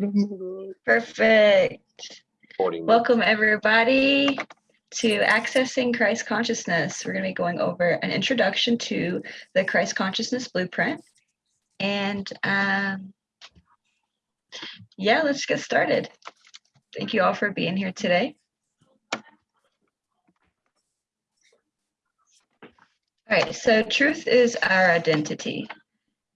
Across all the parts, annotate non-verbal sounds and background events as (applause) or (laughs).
(laughs) Perfect. Welcome, everybody, to Accessing Christ Consciousness. We're going to be going over an introduction to the Christ Consciousness Blueprint. And um, yeah, let's get started. Thank you all for being here today. All right, so truth is our identity.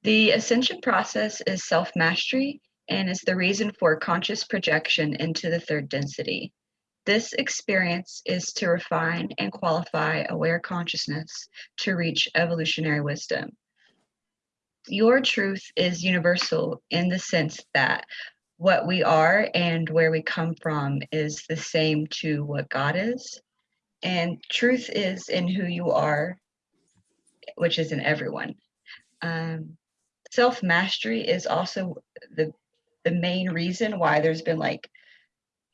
The ascension process is self mastery and is the reason for conscious projection into the third density. This experience is to refine and qualify aware consciousness to reach evolutionary wisdom. Your truth is universal in the sense that what we are and where we come from is the same to what God is. And truth is in who you are, which is in everyone. Um, Self mastery is also the the main reason why there's been like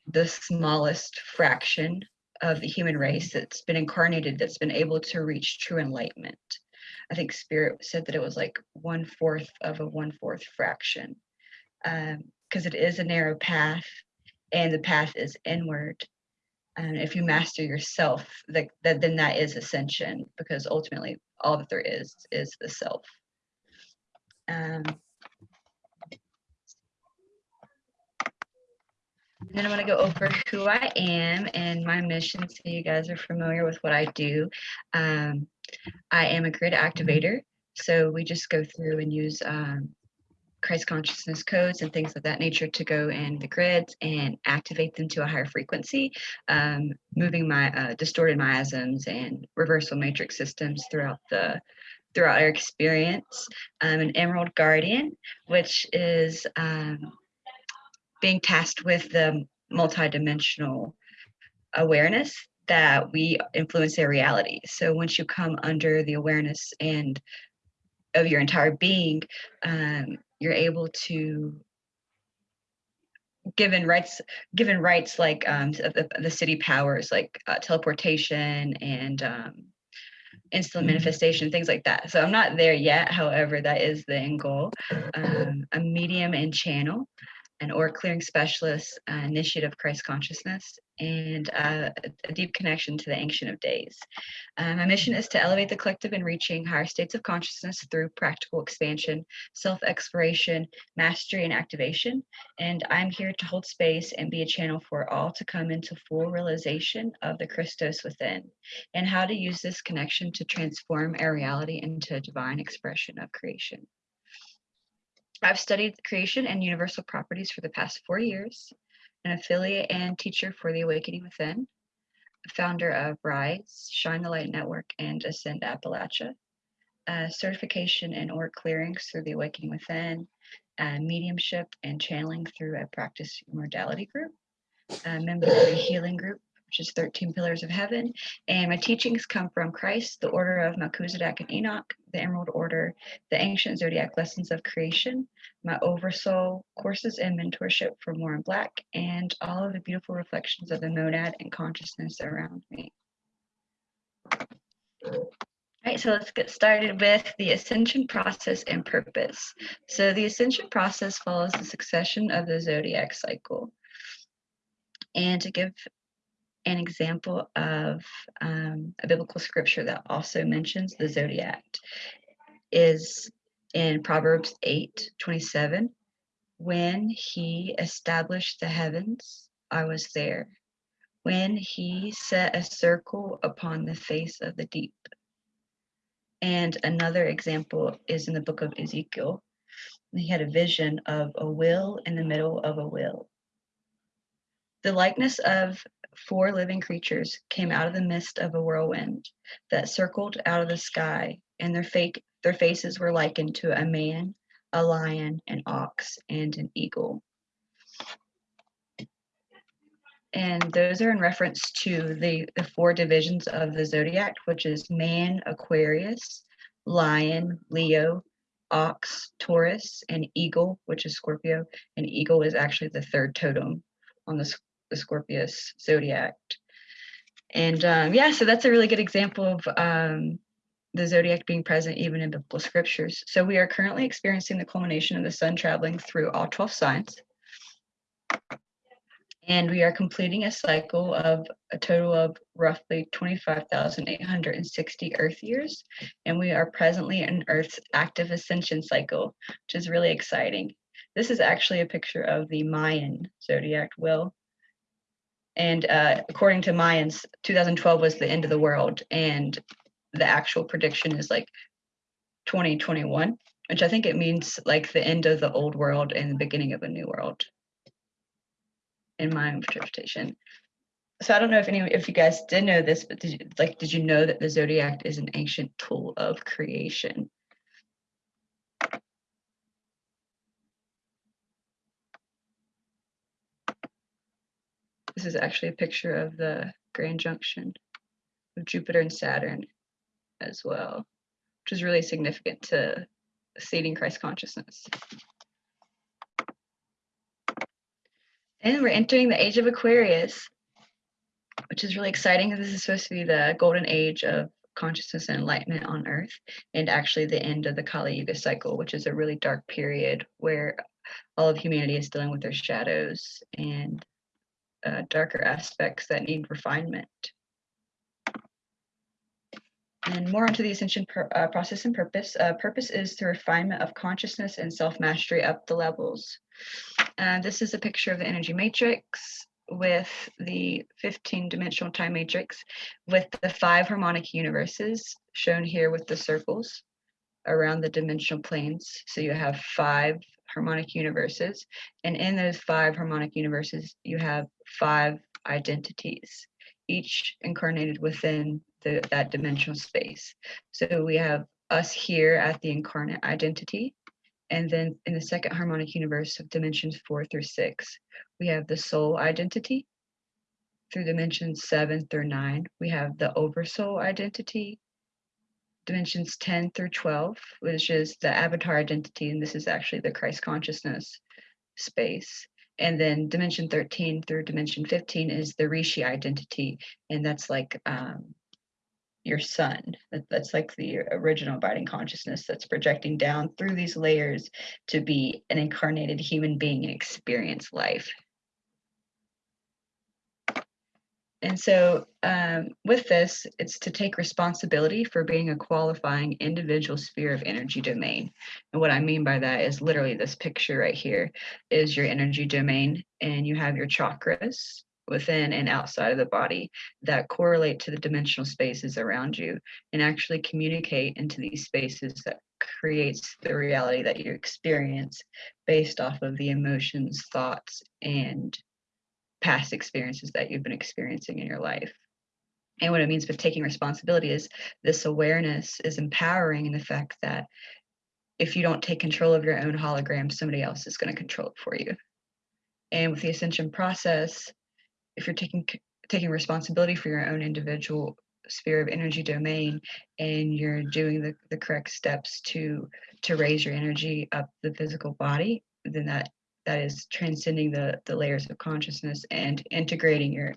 the smallest fraction of the human race that's been incarnated that's been able to reach true enlightenment. I think Spirit said that it was like one fourth of a one fourth fraction, because um, it is a narrow path, and the path is inward. And if you master yourself, that, that then that is ascension, because ultimately all that there is is the self. Um, then I'm going to go over who I am and my mission so you guys are familiar with what I do. Um, I am a grid activator. So we just go through and use um, Christ consciousness codes and things of that nature to go in the grids and activate them to a higher frequency, um, moving my uh, distorted miasms and reversal matrix systems throughout the throughout our experience. I'm an Emerald Guardian, which is um, being tasked with the multidimensional awareness that we influence their reality. So once you come under the awareness and of your entire being, um, you're able to given rights given rights like um, the, the Siddhi powers like uh, teleportation and um, instant mm-hmm. manifestation things like that so i'm not there yet however that is the end goal um, a medium and channel an aura clearing specialist, uh, initiative Christ consciousness, and uh, a deep connection to the Ancient of Days. Uh, my mission is to elevate the collective in reaching higher states of consciousness through practical expansion, self exploration, mastery, and activation. And I'm here to hold space and be a channel for all to come into full realization of the Christos within and how to use this connection to transform our reality into a divine expression of creation. I've studied creation and universal properties for the past four years, an affiliate and teacher for the Awakening Within, founder of Rise, Shine the Light Network, and Ascend Appalachia, certification in auric clearings through the Awakening Within, mediumship and channeling through a practice modality group, a member of a healing group which is 13 Pillars of Heaven. And my teachings come from Christ, the Order of Melchizedek and Enoch, the Emerald Order, the Ancient Zodiac Lessons of Creation, my Oversoul courses and mentorship for More in Black, and all of the beautiful reflections of the monad and consciousness around me. All right, so let's get started with the ascension process and purpose. So the ascension process follows the succession of the zodiac cycle. And to give an example of um, a biblical scripture that also mentions the zodiac is in Proverbs 8 27. When he established the heavens, I was there. When he set a circle upon the face of the deep. And another example is in the book of Ezekiel. He had a vision of a will in the middle of a will. The likeness of four living creatures came out of the midst of a whirlwind that circled out of the sky, and their fake their faces were likened to a man, a lion, an ox, and an eagle. And those are in reference to the, the four divisions of the zodiac, which is man, Aquarius, lion, Leo, ox, Taurus, and eagle, which is Scorpio. And eagle is actually the third totem on the the Scorpius zodiac. And um, yeah, so that's a really good example of um, the zodiac being present even in biblical scriptures. So we are currently experiencing the culmination of the sun traveling through all 12 signs. And we are completing a cycle of a total of roughly 25,860 Earth years. And we are presently in Earth's active ascension cycle, which is really exciting. This is actually a picture of the Mayan zodiac wheel. And uh, according to Mayans, 2012 was the end of the world. And the actual prediction is like 2021, which I think it means like the end of the old world and the beginning of a new world in my interpretation. So I don't know if any if you guys did know this, but did you like did you know that the zodiac is an ancient tool of creation? This is actually a picture of the grand junction of Jupiter and Saturn as well, which is really significant to seeding Christ consciousness. And we're entering the age of Aquarius, which is really exciting. This is supposed to be the golden age of consciousness and enlightenment on earth, and actually the end of the Kali Yuga cycle, which is a really dark period where all of humanity is dealing with their shadows and uh, darker aspects that need refinement. And more onto the ascension per, uh, process and purpose. Uh, purpose is the refinement of consciousness and self-mastery up the levels. And this is a picture of the energy matrix with the 15 dimensional time matrix with the five harmonic universes shown here with the circles around the dimensional planes. So you have five harmonic universes. And in those five harmonic universes, you have five identities, each incarnated within the, that dimensional space. So we have us here at the incarnate identity. And then in the second harmonic universe of dimensions four through six, we have the soul identity. Through dimensions seven through nine, we have the oversoul identity. Dimensions 10 through 12, which is the avatar identity, and this is actually the Christ consciousness space. And then dimension 13 through dimension 15 is the Rishi identity, and that's like um, your sun. That, that's like the original abiding consciousness that's projecting down through these layers to be an incarnated human being and experience life. And so um, with this, it's to take responsibility for being a qualifying individual sphere of energy domain. And what I mean by that is literally this picture right here is your energy domain and you have your chakras within and outside of the body that correlate to the dimensional spaces around you and actually communicate into these spaces that creates the reality that you experience based off of the emotions, thoughts, and past experiences that you've been experiencing in your life. And what it means with taking responsibility is this awareness is empowering in the fact that if you don't take control of your own hologram, somebody else is going to control it for you. And with the ascension process, if you're taking taking responsibility for your own individual sphere of energy domain and you're doing the, the correct steps to to raise your energy up the physical body then that that is transcending the the layers of consciousness and integrating your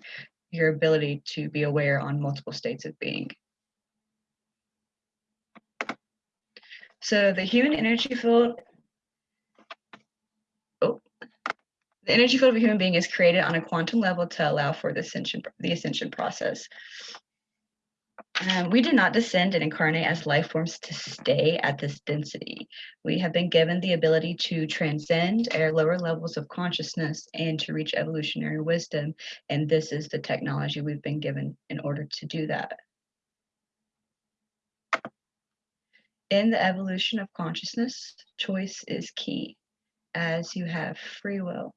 your ability to be aware on multiple states of being so the human energy field oh, The energy field of a human being is created on a quantum level to allow for the ascension, the ascension process. Um, we did not descend and incarnate as life forms to stay at this density. We have been given the ability to transcend our lower levels of consciousness and to reach evolutionary wisdom. And this is the technology we've been given in order to do that. In the evolution of consciousness, choice is key as you have free will.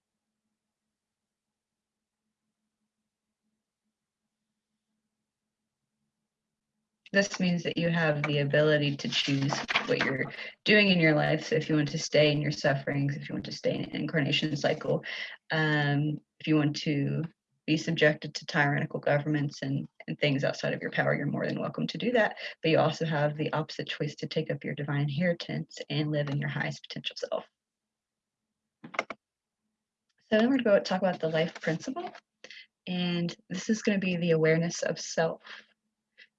This means that you have the ability to choose what you're doing in your life. So if you want to stay in your sufferings, if you want to stay in an incarnation cycle, um, if you want to be subjected to tyrannical governments and, and things outside of your power, you're more than welcome to do that. But you also have the opposite choice to take up your divine inheritance and live in your highest potential self. So then we're going to talk about the life principle. And this is going to be the awareness of self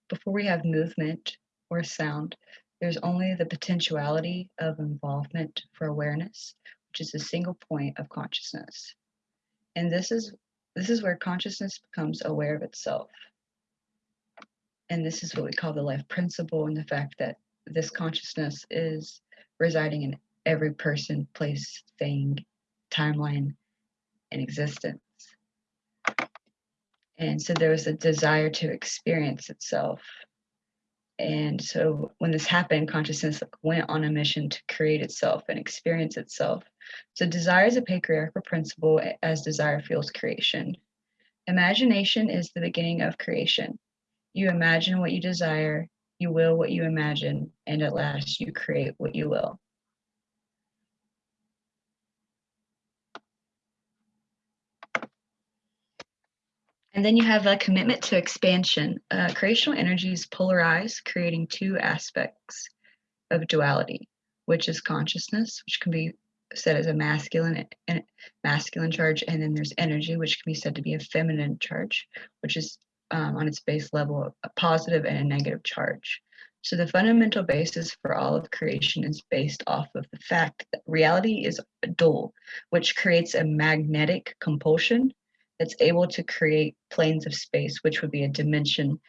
before we have movement or sound, there's only the potentiality of involvement for awareness, which is a single point of consciousness. And this is this is where consciousness becomes aware of itself. And this is what we call the life principle, and the fact that this consciousness is residing in every person, place, thing, timeline, and existence. And so there was a desire to experience itself. And so when this happened, consciousness went on a mission to create itself and experience itself. So desire is a patriarchal principle as desire fuels creation. Imagination is the beginning of creation. You imagine what you desire, you will what you imagine, and at last you create what you will. And then you have a commitment to expansion. Uh, creational energies polarize, creating two aspects of duality, which is consciousness, which can be said as a masculine masculine charge, and then there's energy, which can be said to be a feminine charge, which is um, on its base level a positive and a negative charge. So the fundamental basis for all of creation is based off of the fact that reality is dual, which creates a magnetic compulsion that's able to create planes of space, which would be a dimension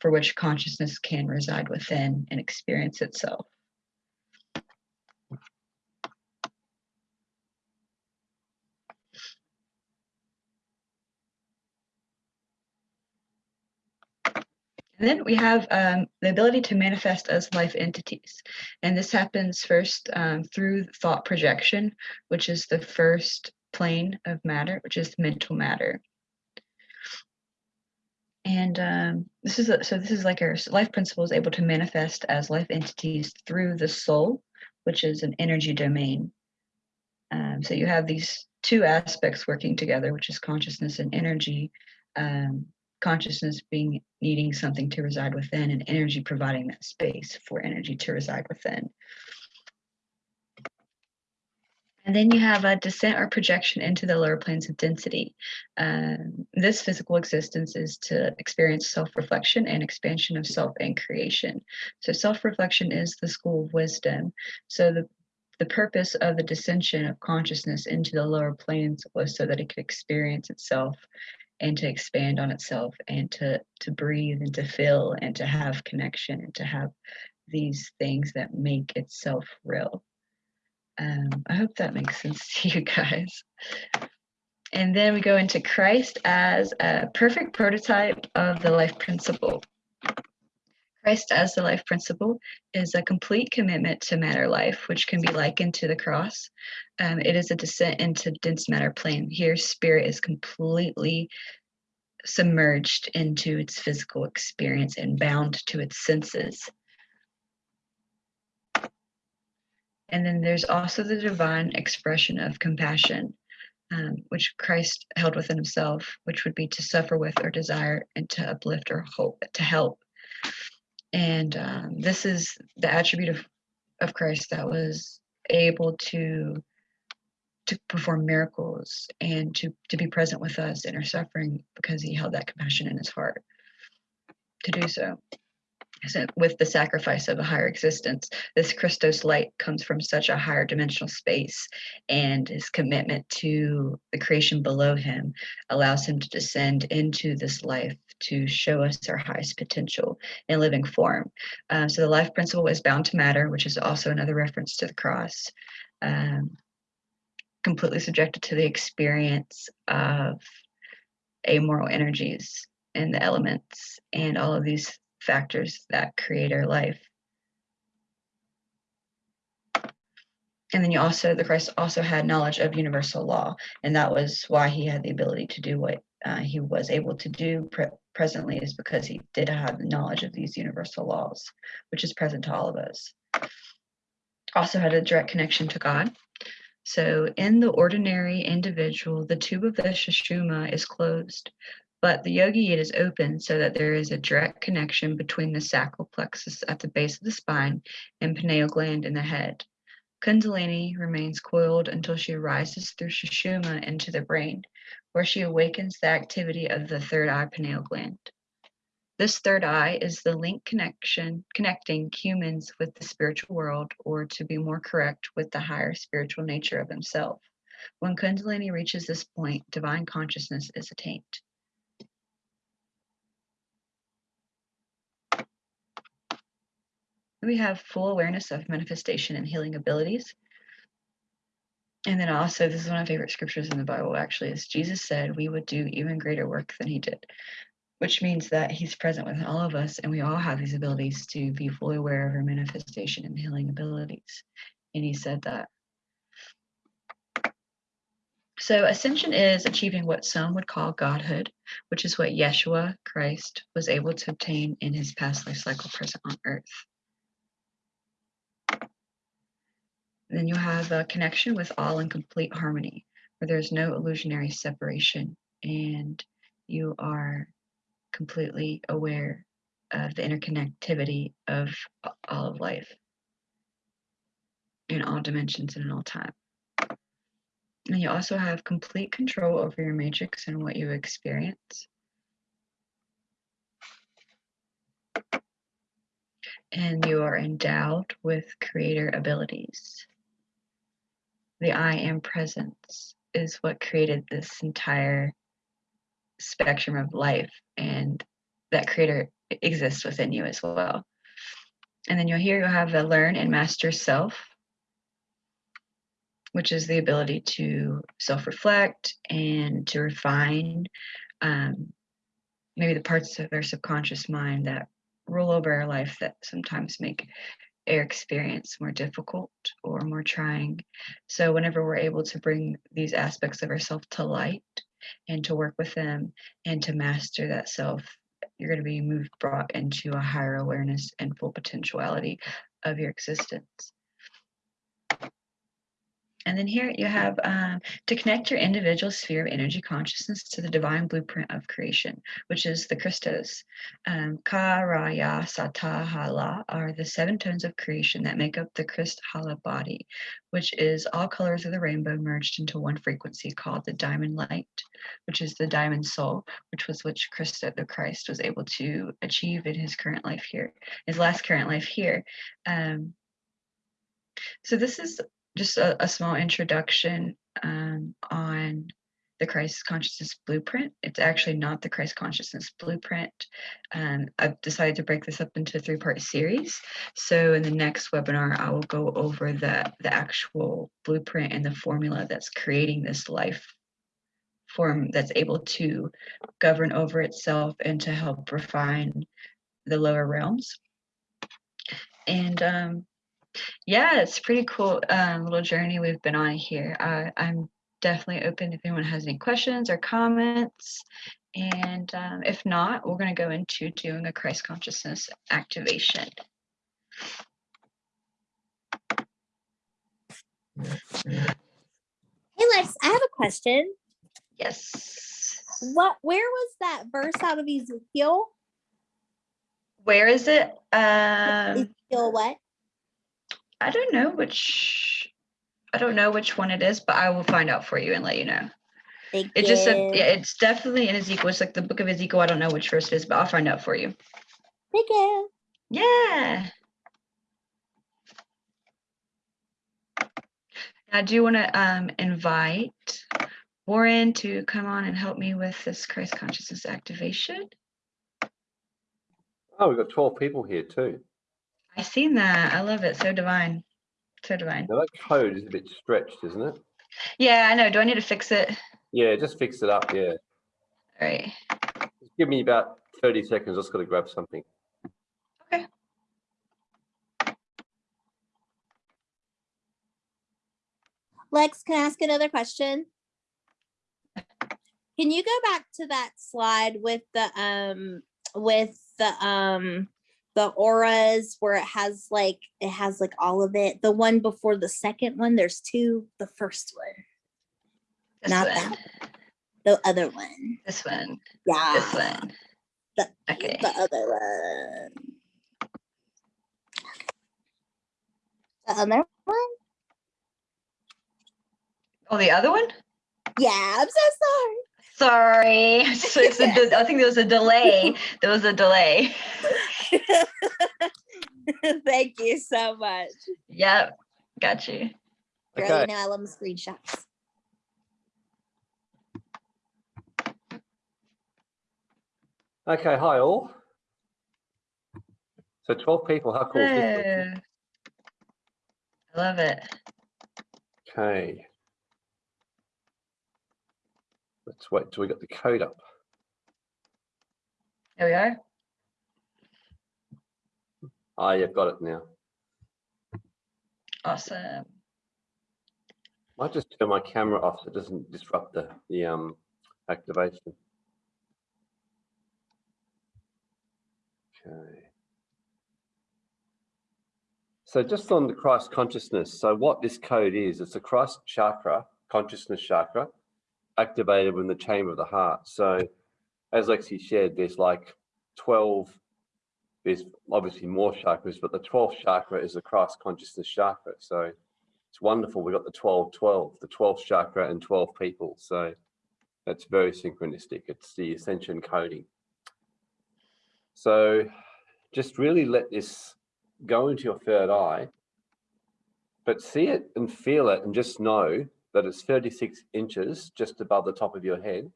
for which consciousness can reside within and experience itself. And then we have um, the ability to manifest as life entities. And this happens first um, through thought projection, which is the first plane of matter, which is mental matter. And um, this is a, so this is like our life principle is able to manifest as life entities through the soul, which is an energy domain. Um, so you have these two aspects working together, which is consciousness and energy. Um, consciousness being needing something to reside within, and energy providing that space for energy to reside within. And then you have a descent or projection into the lower planes of density. Um, this physical existence is to experience self-reflection and expansion of self and creation. So self-reflection is the school of wisdom. So the the purpose of the descension of consciousness into the lower planes was so that it could experience itself and to expand on itself and to to breathe and to feel and to have connection and to have these things that make itself real um, I hope that makes sense (laughs) to you guys. And then we go into Christ as a perfect prototype of the life principle. Christ as the life principle is a complete commitment to matter life, which can be likened to the cross. Um, it is a descent into dense matter plane. Here, spirit is completely submerged into its physical experience and bound to its senses. And then there's also the divine expression of compassion, um, which Christ held within himself, which would be to suffer with or desire and to uplift or hope, to help. And um, this is the attribute of, of Christ that was able to to perform miracles and to to be present with us in our suffering because he held that compassion in his heart to do so with the sacrifice of a higher existence. This Christos light comes from such a higher dimensional space, and his commitment to the creation below him allows him to descend into this life to show us our highest potential in living form. Um, so the life principle is bound to matter, which is also another reference to the cross. Um, completely subjected to the experience of amoral energies and the elements and all of these factors that create our life. And then you also, the Christ also had knowledge of universal law, and that was why he had the ability to do what uh, he was able to do pre presently, is because he did have the knowledge of these universal laws, which is present to all of us. Also had a direct connection to God. So in the ordinary individual, the tube of the Sushumna is closed, but the yogi it is open so that there is a direct connection between the sacral plexus at the base of the spine and pineal gland in the head. Kundalini remains coiled until she rises through Sushumna into the brain, where she awakens the activity of the third eye pineal gland. This third eye is the link connection connecting humans with the spiritual world, or to be more correct, with the higher spiritual nature of himself. When Kundalini reaches this point, divine consciousness is attained. We have full awareness of manifestation and healing abilities. And then also, this is one of my favorite scriptures in the Bible, actually, is Jesus said we would do even greater work than he did, which means that he's present within all of us, and we all have these abilities to be fully aware of our manifestation and healing abilities. And he said that. So, ascension is achieving what some would call godhood, which is what Yeshua Christ was able to obtain in his past life cycle present on earth. Then you'll have a connection with all in complete harmony, where there's no illusionary separation and you are completely aware of the interconnectivity of all of life in all dimensions and in all time. And you also have complete control over your matrix and what you experience. And you are endowed with creator abilities the I am presence is what created this entire spectrum of life and that creator exists within you as well. And then you'll hear you'll have the learn and master self, which is the ability to self-reflect and to refine um, maybe the parts of our subconscious mind that rule over our life that sometimes make air experience more difficult or more trying. So, whenever we're able to bring these aspects of ourselves to light and to work with them and to master that self, you're going to be moved, brought into a higher awareness and full potentiality of your existence. And then here you have um, to connect your individual sphere of energy consciousness to the divine blueprint of creation, which is the Christos. Um, Ka, Ra, Ya, Sata, Hala are the seven tones of creation that make up the Christ Hala body, which is all colors of the rainbow merged into one frequency called the diamond light, which is the diamond soul, which was which Christ the Christ was able to achieve in his current life here, his last current life here. Um, so this is just a, a small introduction um, on the Christ Consciousness Blueprint. It's actually not the Christ Consciousness Blueprint. Um, I've decided to break this up into a three-part series. So in the next webinar, I will go over the, the actual blueprint and the formula that's creating this life form that's able to govern over itself and to help refine the lower realms. And um, yeah, it's pretty cool um, little journey we've been on here. Uh, I'm definitely open if anyone has any questions or comments. And um, if not, we're going to go into doing a Christ consciousness activation. Hey Lex, I have a question. Yes. What where was that verse out of Ezekiel? Where is it? Um, Ezekiel what? I don't know which I don't know which one it is, but I will find out for you and let you know. Thank It just said, yeah, it's definitely in Ezekiel. It's like the book of Ezekiel. I don't know which verse it is, but I'll find out for you. Thank you. Yeah. I do want to um, invite Warren to come on and help me with this Christ consciousness activation. Oh, we've got 12 people here too. I seen that. I love it. So divine. So divine. Now that code is a bit stretched, isn't it? Yeah, I know. Do I need to fix it? Yeah, just fix it up. Yeah. All right. Just give me about 30 seconds. I just got to grab something. Okay. Lex, can I ask another question? Can you go back to that slide with the um with the um the auras where it has like it has like all of it. The one before the second one, there's two. The first one, This not one. that. The other one. This one. Yeah. This one. The, Okay. the other one. The other one? Oh, the other one? Yeah, I'm so sorry. Sorry, (laughs) it's I think there was a delay. There was a delay. (laughs) Thank you so much. Yep, got you. Okay. I love screenshots. Okay, hi all. So 12 people, how cool. Hey. I love it. Okay. Let's wait till we got the code up. There we are. Ah, you've got it now. Awesome. Might just turn my camera off so it doesn't disrupt the, the um, activation. Okay. So just on the Christ consciousness, so what this code is, it's a Christ chakra, consciousness chakra, activated in the chamber of the heart. So as Lexi shared, there's like 12, there's obviously more chakras, but the 12th chakra is the Christ consciousness chakra. So it's wonderful. We've got the 12, 12, the 12th chakra and 12 people. So that's very synchronistic. It's the ascension coding. So just really let this go into your third eye, but see it and feel it and just know that it's 36 inches just above the top of your head.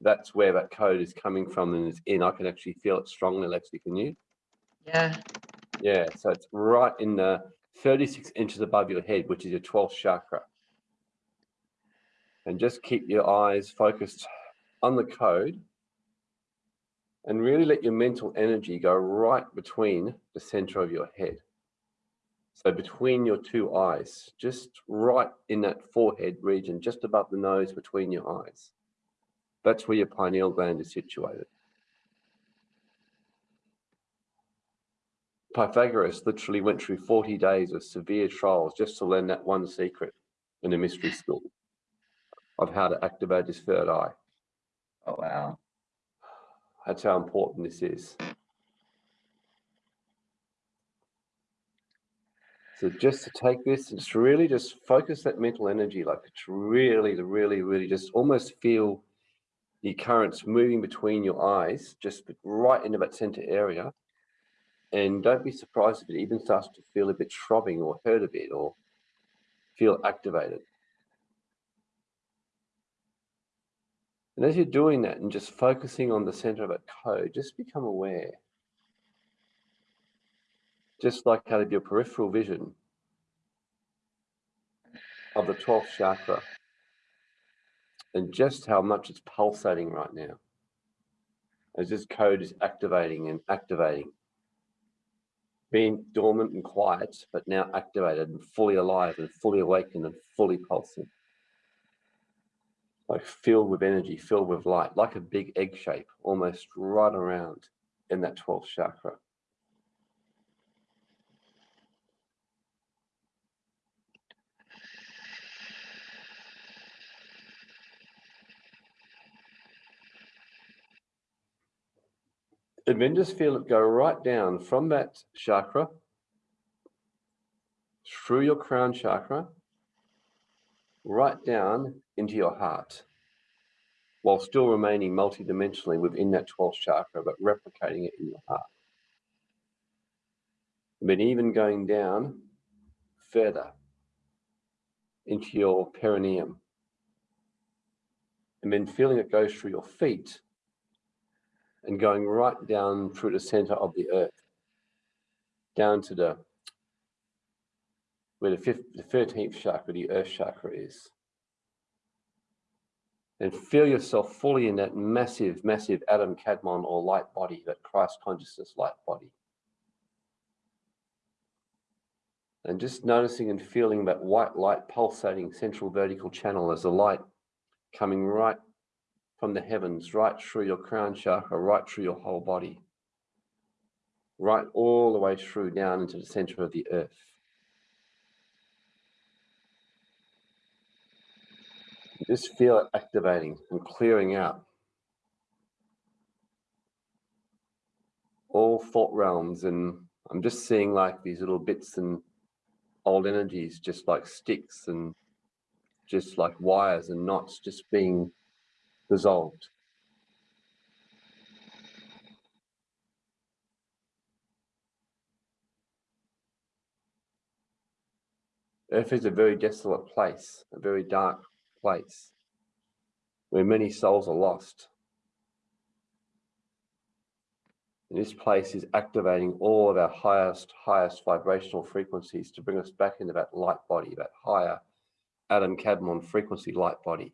That's where that code is coming from and is in. I can actually feel it strongly, Lexi, can you? Yeah. Yeah, so it's right in the 36 inches above your head, which is your 12th chakra. And just keep your eyes focused on the code and really let your mental energy go right between the center of your head. So between your two eyes, just right in that forehead region, just above the nose between your eyes. That's where your pineal gland is situated. Pythagoras literally went through 40 days of severe trials just to learn that one secret in a mystery school of how to activate his third eye. Oh, wow. That's how important this is. So just to take this to really just focus that mental energy, like to really, really, really just almost feel the currents moving between your eyes, just right into that center area. And don't be surprised if it even starts to feel a bit throbbing or hurt a bit or feel activated. And as you're doing that and just focusing on the center of that code, just become aware. Just like out of your peripheral vision of the 12th chakra and just how much it's pulsating right now. As this code is activating and activating. Being dormant and quiet but now activated and fully alive and fully awakened and fully pulsing. Like filled with energy, filled with light, like a big egg shape, almost right around in that 12th chakra. And then just feel it go right down from that chakra through your crown chakra, right down into your heart while still remaining multidimensionally within that 12th chakra, but replicating it in your heart. But even going down further into your perineum, and then feeling it go through your feet and going right down through the center of the earth, down to the where the, fifth, the 13th chakra, the earth chakra is and feel yourself fully in that massive, massive Adam Kadmon or light body, that Christ consciousness light body. And just noticing and feeling that white light pulsating central vertical channel as the light coming right from the heavens, right through your crown chakra, right through your whole body, right all the way through down into the center of the earth. Just feel it activating and clearing out all thought realms. And I'm just seeing like these little bits and old energies, just like sticks and just like wires and knots just being dissolved. Earth is a very desolate place, a very dark place where many souls are lost. And this place is activating all of our highest, highest vibrational frequencies to bring us back into that light body, that higher Adam Kadmon frequency light body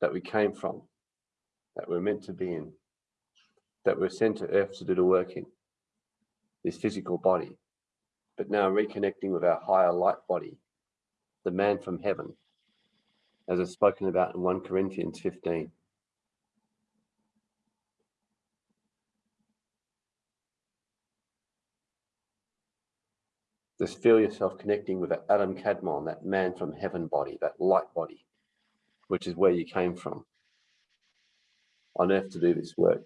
that we came from, that we're meant to be in, that we're sent to earth to do the work in, this physical body, but now reconnecting with our higher light body, the man from heaven, as is spoken about in 1 Corinthians 15. Just feel yourself connecting with that Adam Kadmon, that man from heaven body, that light body, which is where you came from on earth to do this work.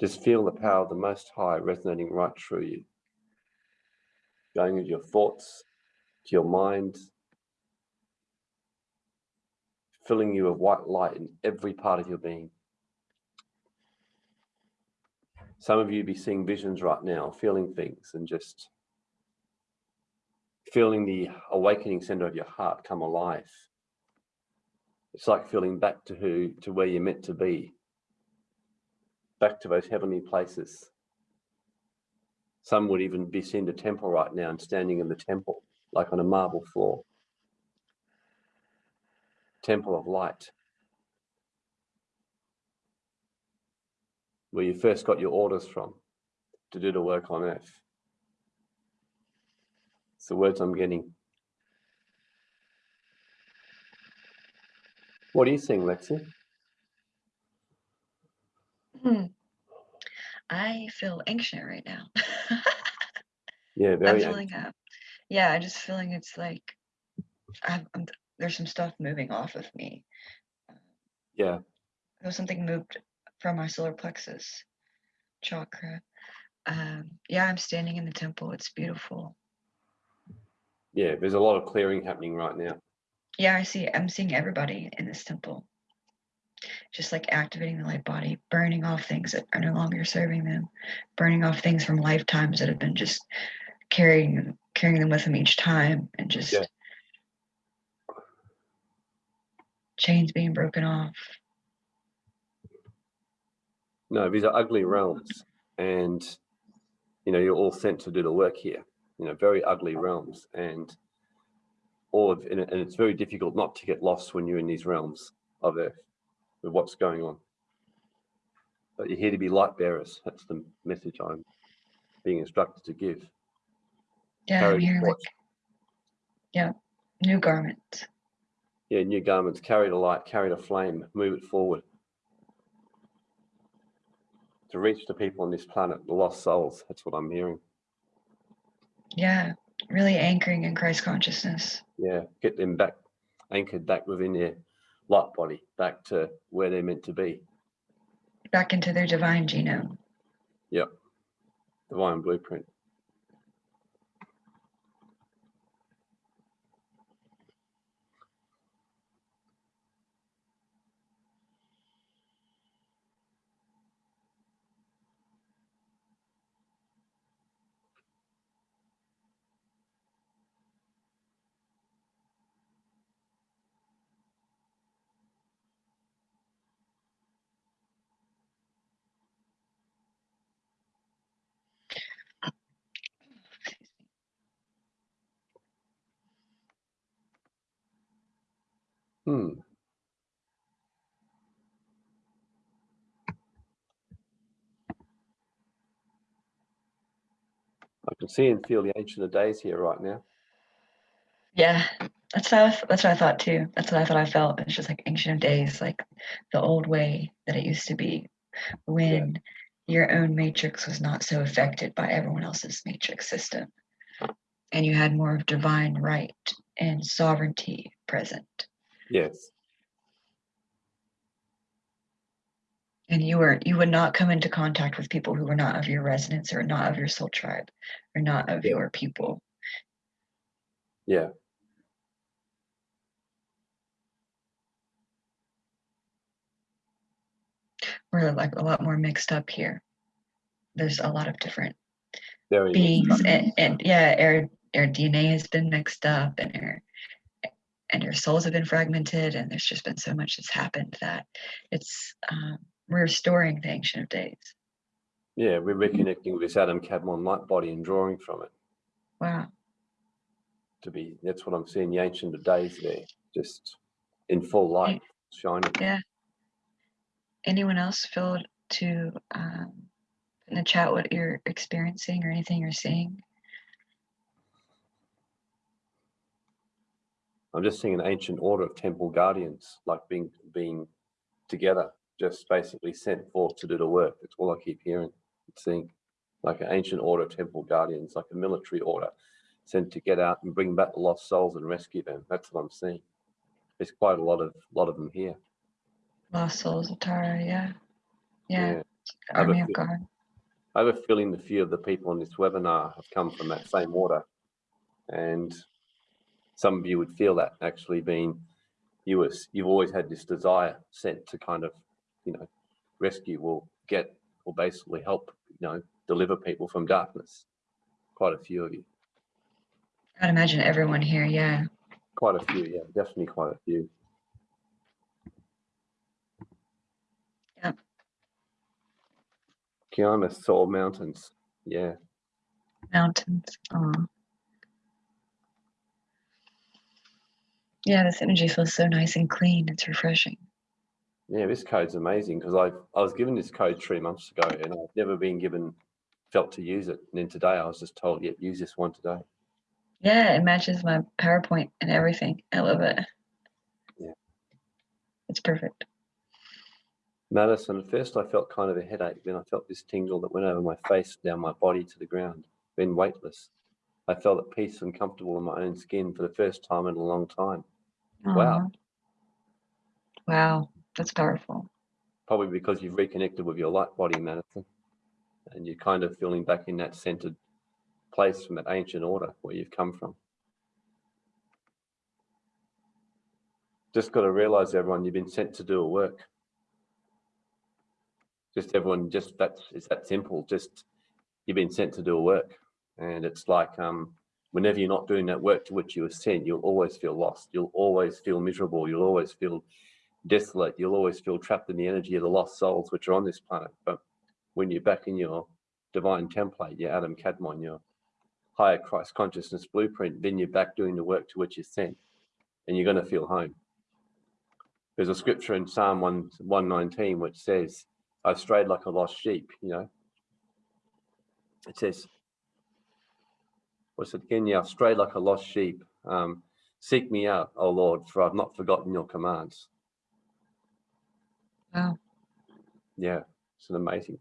Just feel the power of the Most High resonating right through you, going into your thoughts, to your mind, filling you with white light in every part of your being. Some of you be seeing visions right now, feeling things and just feeling the awakening center of your heart come alive. It's like feeling back to who, to where you're meant to be, back to those heavenly places. Some would even be seeing the temple right now and standing in the temple, like on a marble floor. Temple of light. Where you first got your orders from to do the work on earth. It's the words I'm getting. What are you seeing, Lexi? Hmm. I feel anxious right now. Yeah, (laughs) very. I'm feeling, uh, yeah, I'm just feeling it's like I'm, I'm, there's some stuff moving off of me. yeah, There's something moved from my solar plexus chakra. Um, yeah, I'm standing in the temple. It's beautiful. yeah. There's a lot of clearing happening right now. Yeah, I see. I'm seeing everybody in this temple. Just like activating the light body, burning off things that are no longer serving them, burning off things from lifetimes that have been just carrying carrying them with them each time, and just Yeah. Chains being broken off. No, these are ugly realms, and you know you're all sent to do the work here. You know, very ugly realms, and all of and, it's very difficult not to get lost when you're in these realms of earth with what's going on. But you're here to be light bearers. That's the message I'm being instructed to give. Yeah, I'm Carry the hearing like torch. new garments. Yeah, new garments, carry the light, carry the flame, move it forward. To reach the people on this planet, the lost souls. That's what I'm hearing. Yeah, really anchoring in Christ consciousness. Yeah, get them back, anchored back within their light body, back to where they're meant to be. back into their divine genome. Yep, divine blueprint. Hmm. I can see and feel the ancient of days here right now. Yeah, that's how I—that's what I thought too. That's what I thought I felt. It's just like ancient of days, like the old way that it used to be, when your own matrix was not so affected by everyone else's matrix system, and you had more of divine right and sovereignty present, Yes. And you were you would not come into contact with people who were not of your resonance or not of your soul tribe or not of your people. Yeah. we're like a lot more mixed up here. There's a lot of different beings and, and yeah, our our DNA has been mixed up and our and our souls have been fragmented and there's just been so much that's happened that it's um, restoring the ancient of days. Yeah, we're reconnecting with this Adam Kadmon light body and drawing from it Wow. to be. That's what I'm seeing. The ancient of days there, just in full light, shining. Yeah. Anyone else feel to um, in the chat what you're experiencing or anything you're seeing? I'm just seeing an ancient order of temple guardians, like being being together, just basically sent forth to do the work. That's all I keep hearing, and seeing, like an ancient order of temple guardians, like a military order, sent to get out and bring back the lost souls and rescue them. That's what I'm seeing. There's quite a lot of lot of them here. Lost souls of Tara, yeah. Yeah, a army of feel- God. I have a feeling the few of the people on this webinar have come from that same order. And some of you would feel that actually being you was you've always had this desire sent to kind of, you know, rescue or get or basically help, you know, deliver people from darkness. Quite a few of you. I'd imagine everyone here, yeah. Quite a few, yeah, definitely quite a few. Yep. Kiana Soul Mountains. Yeah. Mountains. Oh. Yeah, this energy feels so nice and clean. It's refreshing. Yeah, this code's amazing because I I was given this code three months ago and I've never been given felt to use it. And then today I was just told, yep, use this one today. Yeah, it matches my PowerPoint and everything. I love it. Yeah. It's perfect. Madison, at first I felt kind of a headache. Then I felt this tingle that went over my face, down my body to the ground, then weightless. I felt at peace and comfortable in my own skin for the first time in a long time. Wow. Wow, that's powerful. Probably because you've reconnected with your light body, Madison. And you're kind of feeling back in that centered place from that ancient order where you've come from. Just got to realize, everyone, you've been sent to do a work. Just everyone, just that's it's that simple. Just you've been sent to do a work, and it's like um, whenever you're not doing that work to which you were sent, you'll always feel lost. You'll always feel miserable. You'll always feel desolate. You'll always feel trapped in the energy of the lost souls which are on this planet. But when you're back in your divine template, your Adam Kadmon, your higher Christ consciousness blueprint, then you're back doing the work to which you're sent, and you're going to feel home. There's a scripture in Psalm 1, 119 which says, I've strayed like a lost sheep, you know. It says, what's it again? Yeah, I've strayed like a lost sheep. Um, Seek me out, O Lord, for I've not forgotten your commands. Wow. Yeah, it's an amazing.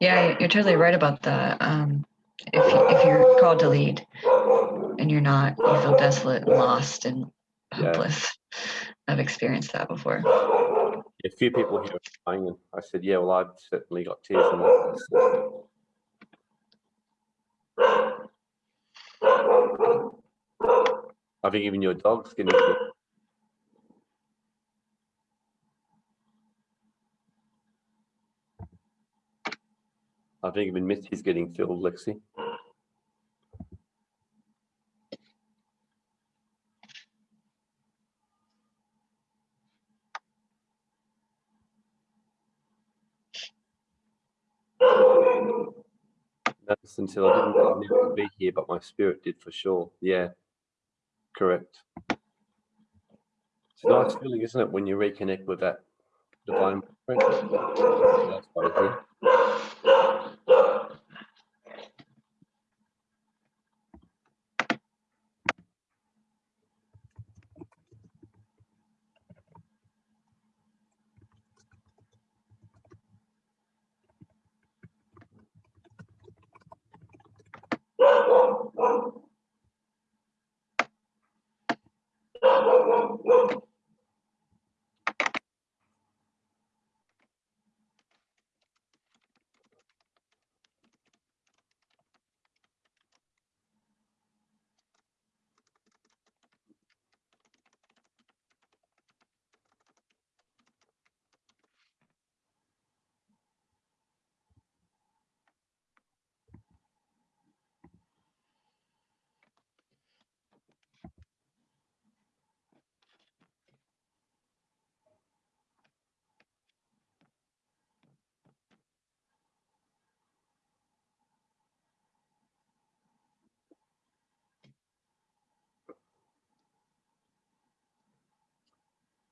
Yeah, you- you're totally right about that. Um, if you, if you're called to lead and you're not, you feel desolate, and lost, and Yeah. hopeless. I've experienced that before. A few people here are crying, and I said, "Yeah, well, I've certainly got tears in my eyes." I think even your dog's getting. I think even Misty's getting filled, Lexi. That's until I didn't I to be here, but my spirit did for sure. Yeah, correct. It's a nice feeling, isn't it, when you reconnect with that divine print?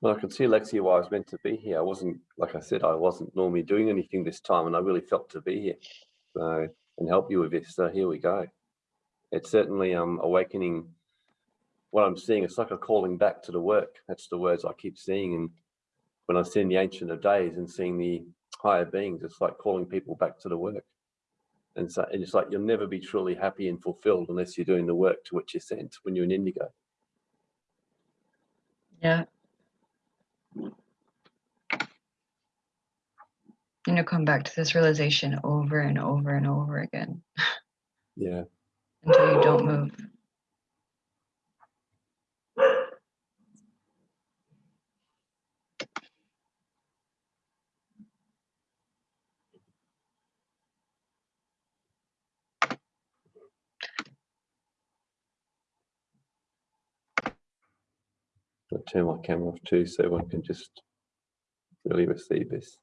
Well, I can see Alexia, why I was meant to be here. I wasn't, like I said, I wasn't normally doing anything this time and I really felt to be here. So, and help you with this. So here we go. It's certainly um awakening what I'm seeing. It's like a calling back to the work. That's the words I keep seeing. And when I see the ancient of days and seeing the higher beings, it's like calling people back to the work. And so and it's like you'll never be truly happy and fulfilled unless you're doing the work to which you're sent when you're an indigo. Yeah. And you'll come back to this realization over and over and over again Yeah. until you don't move. I'll turn my camera off too so one can just really receive this.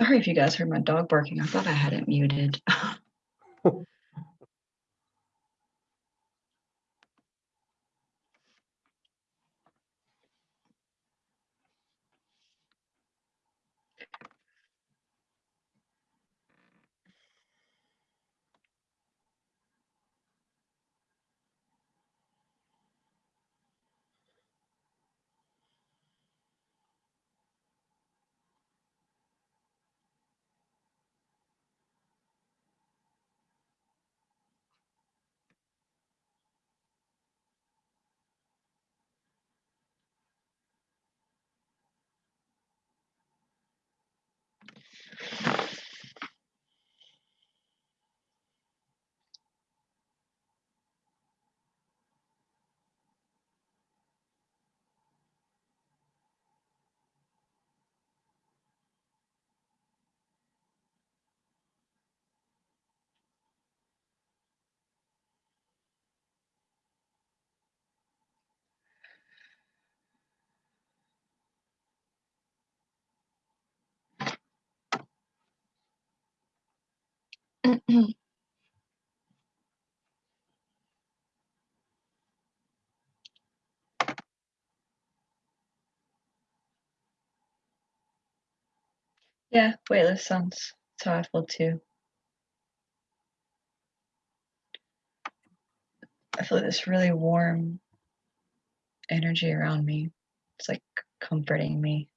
Sorry if you guys heard my dog barking. I thought I had it muted. (laughs) (clears throat) yeah, weightless sounds That's how too. I feel this really warm energy around me. It's like comforting me.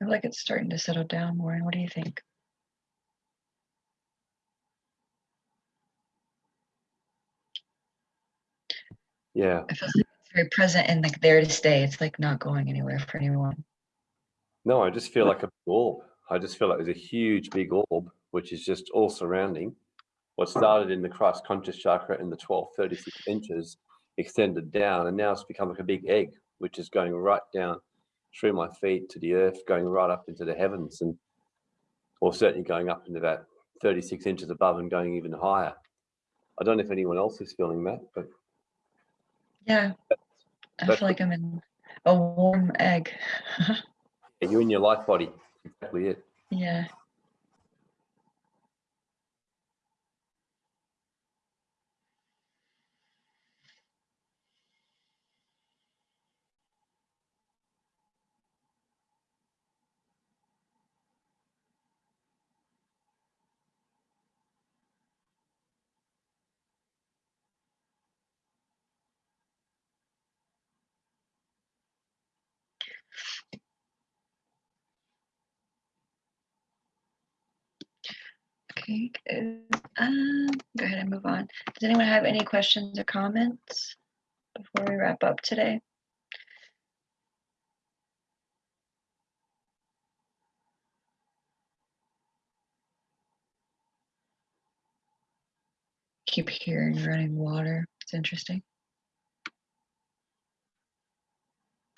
I feel like it's starting to settle down more. What do you think? Yeah. I feel like it's very present and like there to stay. It's like not going anywhere for anyone. No, I just feel like a big orb. I just feel like there's a huge big orb, which is just all surrounding. What started in the Christ conscious chakra in the 12, 36 inches extended down, and now it's become like a big egg, which is going right down through my feet to the earth, going right up into the heavens, and or certainly going up into about 36 inches above and going even higher. I don't know if anyone else is feeling that, but Yeah. I that's feel like I'm in a warm egg. (laughs) you're in your life body. Exactly it. yeah. Okay. Um, go ahead and move on. Does anyone have any questions or comments before we wrap up today? Keep hearing running water. It's interesting.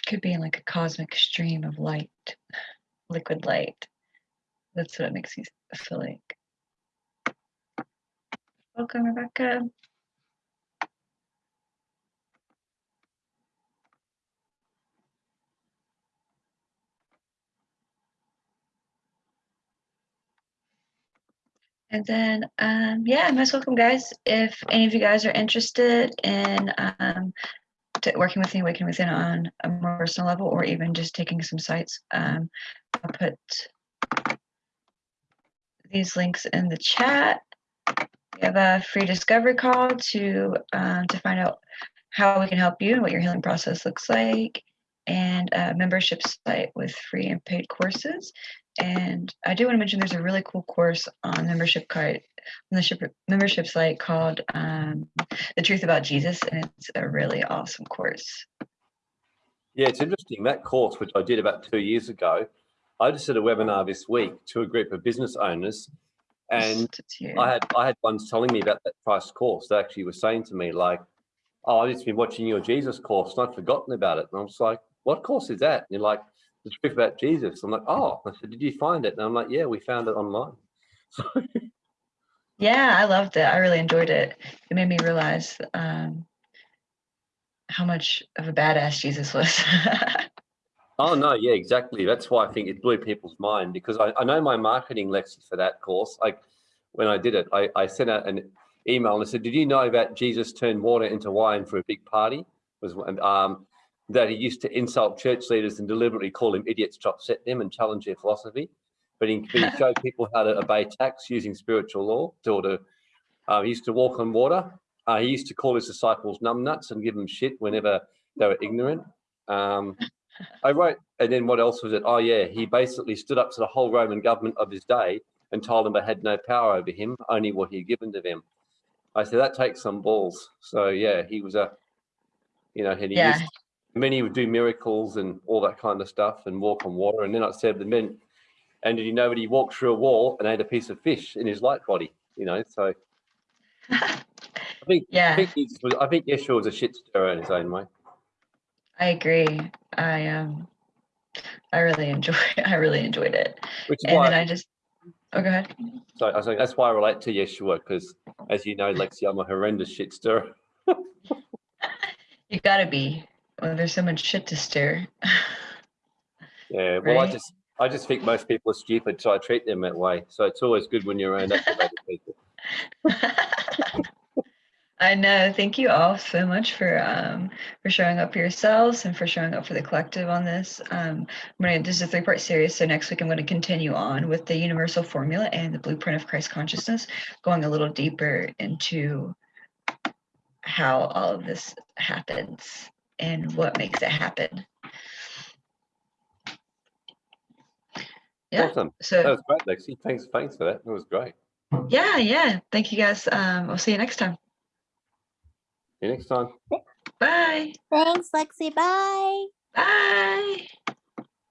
Could be in like a cosmic stream of light, liquid light. That's what it makes me feel like. Welcome, Rebecca. And then, um, yeah, most welcome, guys. If any of you guys are interested in um, working with the Awaken Within on a more personal level, or even just taking some sites, um, I'll put these links in the chat. We have a free discovery call to um, to find out how we can help you and what your healing process looks like, and a membership site with free and paid courses. And I do want to mention there's a really cool course on membership card on the ship, membership site called um, "The Truth About Jesus," and it's a really awesome course. Yeah, it's interesting. That course, which I did about two years ago, I just did a webinar this week to a group of business owners, and. I had I had ones telling me about that Christ course. They actually were saying to me like, "Oh, I've just been watching your Jesus course and I'd forgotten about it." And I was like, "What course is that?" And you're like, "The truth about Jesus." I'm like, "Oh," I said, "Did you find it?" And I'm like, "Yeah, we found it online." (laughs) Yeah, I loved it. I really enjoyed it. It made me realize um, how much of a badass Jesus was. (laughs) Oh no, yeah, exactly. That's why I think it blew people's mind because I, I know my marketing lecture for that course. Like when I did it, I, I sent out an email and I said, "Did you know that Jesus turned water into wine for a big party?" Was um, that he used to insult church leaders and deliberately call them idiots to upset them and challenge their philosophy. But he, he (laughs) showed people how to obey tax using spiritual law. To, to uh, he used to walk on water. Uh, he used to call his disciples numbnuts and give them shit whenever they were ignorant. Um, I wrote, and then what else was it? Oh yeah, he basically stood up to the whole Roman government of his day and told them they had no power over him, only what he'd given to them. I said that takes some balls. So yeah, he was a, you know, and he Yeah. used, many would do miracles and all that kind of stuff and walk on water. And then I said, the men, and did you know that he walked through a wall and ate a piece of fish in his light body? You know, so (laughs) I think yeah. I think he's, I think Yeshua was a shit stirrer in his own way. I agree. I um, I really enjoy. (laughs) I really enjoyed it. Which And why then I just. Oh, go ahead. So I that's why I relate to Yeshua, because as you know, Lexi, I'm a horrendous shit stirrer. (laughs) You gotta be. Well, there's so much shit to stir. (laughs) Yeah, well, I just I just think most people are stupid, so I treat them that way. So it's always good when you're around activated people. I know. Thank you all so much for um for showing up for yourselves and for showing up for the collective on this. Um, I'm gonna this is a three part series, so next week I'm going to continue on with the universal formula and the blueprint of Christ consciousness, going a little deeper into how all of this happens and what makes it happen. Yeah. Awesome. That was great, Lexi. Thanks, thanks for that. It was great. yeah, yeah. Thank you guys. Um, I'll see you next time. See you next time. Bye. Thanks, Lexi. Bye. Bye.